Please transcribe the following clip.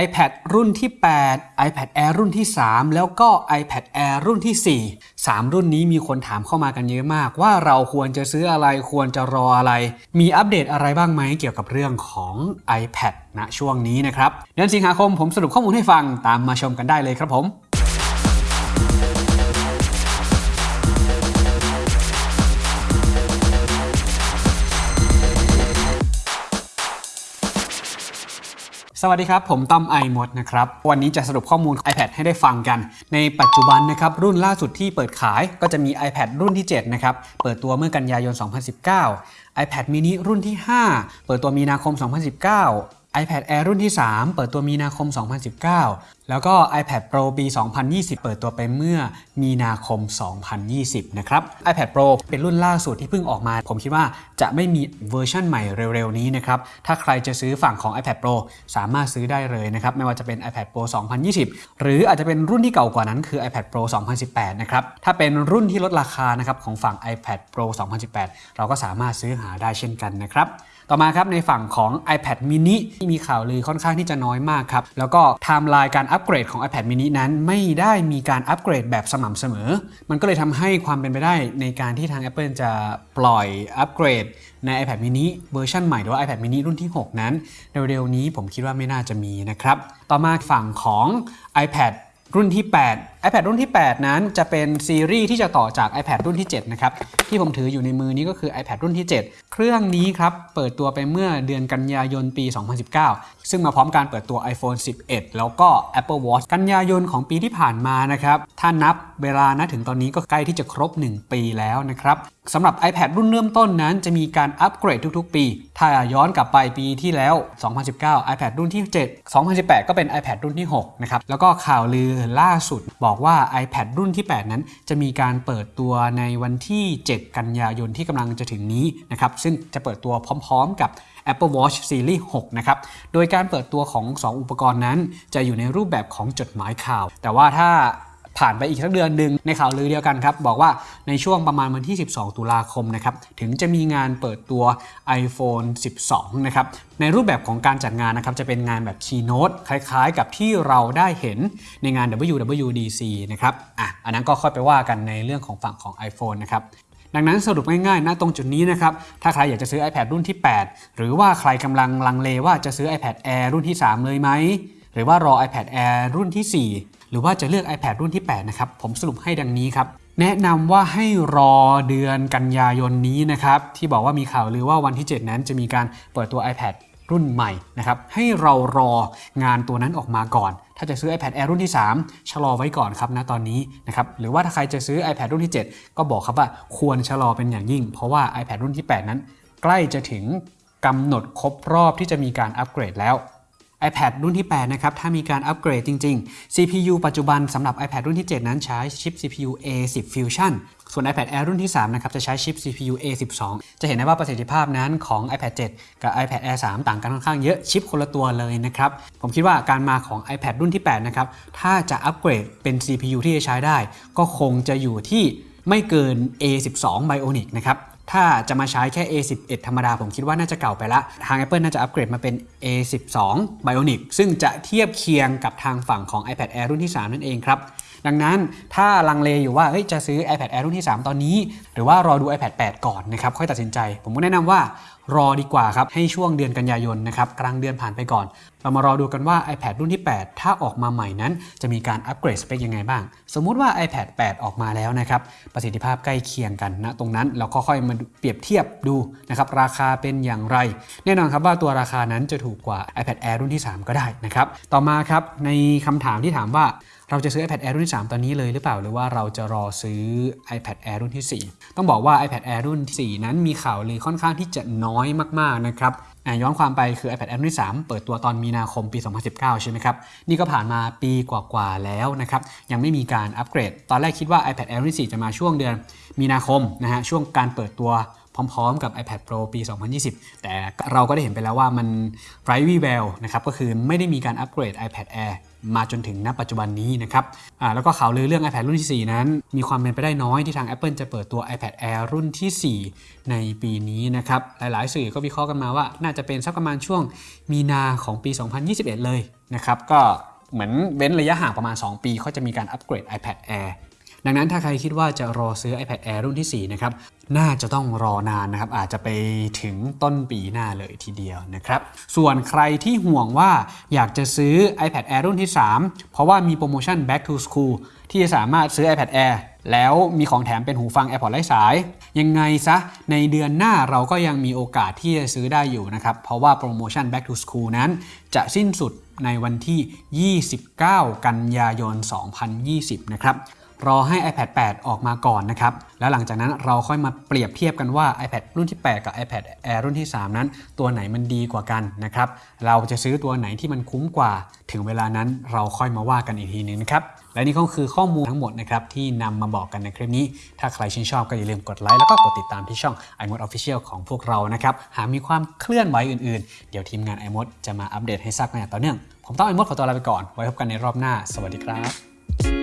iPad รุ่นที่ 8 iPad Air รุ่นที่ 3 แล้วก็ iPad Air รุ่นที่ 4 3 รุ่นนี้มีคนถามเข้ามากันเยอะมาก ว่าเราควรจะซื้ออะไรควรจะรออะไร มีอัปเดตอะไรบ้างไหมเกี่ยวกับเรื่องของ iPad ณช่วงนี้นะครับเดือนสิงหาคมผมสรุปข้อมูลให้ฟังตามมาชมกันได้เลยครับผม สวัสดีครับ ผมต้อมไอมดนะครับ วันนี้จะสรุปข้อมูล iPad ให้ได้ฟังกัน ในปัจจุบันนะครับรุ่นล่าสุดที่เปิดขายก็จะมี iPad รุ่นที่ 7 นะครับ เปิดตัวเมื่อกันยายน 2019 iPad mini รุ่นที่ 5 เปิดตัวมีนาคม 2019 iPad Air รุ่นที่ 3 เปิดตัวมีนาคม 2019 แล้วก็ iPad Pro ปี 2020 เปิดตัวไปเมื่อมีนาคม 2020 นะครับ iPad Pro เป็นรุ่นล่าสุดที่เพิ่งออกมา ผมคิดว่าจะไม่มีเวอร์ชันใหม่เร็วๆ นี้นะครับ ถ้าใครจะซื้อฝั่งของ iPad Pro สามารถซื้อได้เลยนะครับ ไม่ว่าจะเป็น iPad Pro 2020 หรืออาจจะเป็นรุ่นที่เก่ากว่านั้นคือ iPad Pro 2018 นะครับ ถ้าเป็นรุ่นที่ลดราคานะครับของฝั่ง iPad Pro 2018 เราก็สามารถซื้อหาได้เช่นกันนะครับ ต่อมาครับในฝั่งของ iPad mini ที่มีข่าวลือค่อนข้างที่จะน้อยมากครับ แล้วก็ไทม์ไลน์การอัปเกรดของ iPad mini นั้นไม่ได้มีการอัปเกรดแบบสม่ำเสมอ มันก็เลยทำให้ความเป็นไปได้ในการที่ทาง Apple จะปล่อยอัปเกรดใน iPad mini เวอร์ชันใหม่หรือว่า iPad mini รุ่นที่ 6 นั้น เร็วๆนี้ผมคิดว่าไม่น่าจะมีนะครับ ต่อมาฝั่งของ iPad รุ่นที่ 8 iPad รุ่นที่ 8 นั้นจะเป็นซีรีส์ที่จะต่อจาก iPad รุ่นที่ 7 นะครับ ที่ผมถืออยู่ในมือนี้ก็คือ iPad รุ่นที่ 7 เครื่องนี้ครับ เปิดตัวไปเมื่อเดือนกันยายนปี 2019 ซึ่งมาพร้อมการเปิดตัว iPhone 11 แล้วก็ Apple Watch กันยายนของปีที่ผ่านมานะครับ ถ้านับเวลานะถึงตอนนี้ก็ใกล้ที่จะครบ 1 ปีแล้วนะครับสำหรับ iPad รุ่นเริ่มต้นนั้นจะมีการอัปเกรดทุกๆ ปี ถ้าย้อนกลับไปปีที่แล้ว 2019 iPad รุ่นที่ 7 2018 ก็เป็น iPad รุ่นที่6นะครับแล้วก็ข่าวลือล่าสุดบอกอกว่า iPad รุ่นที่ 8 นั้น จะมีการเปิดตัวในวันที่ 7 กันยายนที่กำลังจะถึงนี้นะครับซึ่งจะเปิดตัวพร้อม ๆ กับ Apple Watch Series 6 นะครับ โดยการเปิดตัวของ 2 อุปกรณ์นั้น จะอยู่ในรูปแบบของจดหมายข่าว แต่ว่าถ้า ผ่านไปอีกสักเดือนหนึ่งในข่าวลือเดียวกันครับ บอกว่าในช่วงประมาณวันที่ 12 ตุลาคมนะครับถึงจะมีงานเปิดตัว iPhone 12 นะครับในรูปแบบของการจัดงานนะครับจะเป็นงานแบบ Keynote คล้ายๆ กับที่เราได้เห็นในงาน WWDC นะครับอะอันนั้นก็ค่อยไปว่ากันในเรื่องของฝั่งของ iPhone นะครับดังนั้นสรุปง่ายๆณตรงจุดนี้นะครับ ถ้าใครอยากจะซื้อ iPad รุ่นที่ 8 หรือว่าใครกำลังลังเลว่าจะซื้อ iPad Air รุ่นที่ 3 เลยไหม หรือว่ารอ iPad Air รุ่นที่ 4 หรือว่าจะเลือก iPad รุ่นที่ 8 นะครับ ผมสรุปให้ดังนี้ครับ แนะนำว่าให้รอเดือนกันยายนนี้นะครับ ที่บอกว่ามีข่าวลือว่าวันที่ 7 นั้นจะมีการเปิดตัว iPad รุ่นใหม่นะครับ ให้เรารองานตัวนั้นออกมาก่อน ถ้าจะซื้อ iPad Air รุ่นที่ 3 ชะลอไว้ก่อนครับณตอนนี้นะครับ หรือว่าถ้าใครจะซื้อ iPad รุ่นที่ 7 ก็บอกครับว่าควรชะลอเป็นอย่างยิ่ง เพราะว่า iPad รุ่นที่ 8 นั้น ใกล้จะถึงกำหนดครบรอบที่จะมีการอัปเกรดแล้ว iPad รุ่นที่ 8 นะครับ ถ้ามีการอัปเกรดจริง ๆ CPU ปัจจุบันสำหรับ iPad รุ่นที่ 7 นั้นใช้ชิป CPU A10 Fusion ส่วน iPad Air รุ่นที่ 3 นะครับ จะใช้ชิป CPU A12 จะเห็นได้ว่าประสิทธิภาพนั้นของ iPad 7 กับ iPad Air 3 ต่างกันค่อนข้างเยอะชิปคนละตัวเลยนะครับ ผมคิดว่าการมาของ iPad รุ่นที่ 8 นะครับ ถ้าจะอัปเกรดเป็น CPU ที่จะใช้ได้ ก็คงจะอยู่ที่ไม่เกิน A12 Bionic นะครับ ถ้าจะมาใช้แค่ A11 ธรรมดา ผมคิดว่าน่าจะเก่าไปละ ทาง Apple น่าจะอัปเกรดมาเป็น A12 Bionic ซึ่งจะเทียบเคียงกับทางฝั่งของ iPad Air รุ่นที่ 3 นั่นเองครับ ดังนั้นถ้าลังเลอยู่ว่าจะซื้อ iPad Air รุ่นที่ 3 ตอนนี้ หรือว่ารอดู iPad 8 ก่อนนะครับค่อยตัดสินใจ ผมก็แนะนำว่ารอดีกว่าครับ ให้ช่วงเดือนกันยายนนะครับกลางเดือนผ่านไปก่อน เรามารอดูกันว่า iPad รุ่นที่ 8 ถ้าออกมาใหม่นั้น จะมีการอัปเกรดสเปคยังไงบ้าง สมมุติว่า iPad 8 ออกมาแล้วนะครับ ประสิทธิภาพใกล้เคียงกันนะตรงนั้นเราก็ค่อยมาเปรียบเทียบดูนะครับราคาเป็นอย่างไร แน่นอนครับว่าตัวราคานั้นจะถูกกว่า iPad Air รุ่นที่ 3 ก็ได้นะครับต่อมาครับในคำถามที่ถามว่า เราจะซื้อ iPad Air รุ่นที่ 3 ตอนนี้เลยหรือเปล่า หรือว่าเราจะรอซื้อ iPad Air รุ่นที่ 4 ต้องบอกว่า iPad Air รุ่นที่ 4 นั้นมีข่าวลือค่อนข้างที่จะน้อยมากๆนะครับย้อนความไปคือ iPad Air รุ่นที่ 3 เปิดตัวตอนมีนาคมปี 2019 ใช่ไหมครับ นี่ก็ผ่านมาปีกว่าๆแล้วนะครับ ยังไม่มีการอัปเกรด ตอนแรกคิดว่า iPad Air รุ่นที่ 4 จะมาช่วงเดือนมีนาคมนะฮะ ช่วงการเปิดตัวพร้อมๆ กับ iPad Pro ปี 2020 แต่เราก็ได้เห็นไปแล้วว่ามันไร้วี่แววนะครับ ก็คือไม่ได้มีการอัปเกรด iPad Air มาจนถึงณปัจจุบันนี้นะครับแล้วก็ข่าวลือเรื่อง iPad รุ่นที่ 4 นั้น มีความเป็นไปได้น้อยที่ทาง Apple จะเปิดตัว iPad Air รุ่นที่ 4 ในปีนี้นะครับ หลายๆ สื่อก็วิเคราะห์กันมาว่า น่าจะเป็นสักประมาณช่วงมีนาของปี 2021 เลยนะครับ ก็เหมือนเว้นระยะห่างประมาณ 2 ปีเขาจะมีการอัปเกรด iPad Air ดังนั้นถ้าใครคิดว่าจะรอซื้อ iPad Air รุ่นที่ 4 นะครับ น่าจะต้องรอนานนะครับ อาจจะไปถึงต้นปีหน้าเลยทีเดียวนะครับ ส่วนใครที่ห่วงว่าอยากจะซื้อ iPad Air รุ่นที่ 3 เพราะว่ามีโปรโมชั่น Back to School ที่จะสามารถซื้อ iPad Air แล้วมีของแถมเป็นหูฟัง AirPods ไร้สาย ยังไงซะ ในเดือนหน้าเราก็ยังมีโอกาสที่จะซื้อได้อยู่นะครับ เพราะว่าโปรโมชั่น Back to School นั้น จะสิ้นสุดในวันที่ 29 กันยายน 2020 นะครับ รอให้ iPad 8 ออกมาก่อนนะครับ แล้วหลังจากนั้นเราค่อยมาเปรียบเทียบกันว่า iPad รุ่นที่ 8 กับ iPad Air รุ่นที่ 3 นั้น ตัวไหนมันดีกว่ากันนะครับ เราจะซื้อตัวไหนที่มันคุ้มกว่า ถึงเวลานั้นเราค่อยมาว่ากันอีกทีหนึงนะครับ และนี่ก็คือข้อมูลทั้งหมดนะครับที่นำมาบอกกันในคลิปนี้ ถ้าใครชื่นชอบก็อย่าลืมกดไลค์แล้วก็กดติดตามที่ช่อง iMod Official ของพวกเรานะครับ หากมีความเคลื่อนไหวอื่นๆ เดี๋ยวทีมงาน iMod จะมาอัปเดตให้ทราบกันอย่างต่อเนื่อง ผมต้อง iMod ขอตัวลาไปก่อน ไว้พบกันในรอบหน้า สวัสดีครับ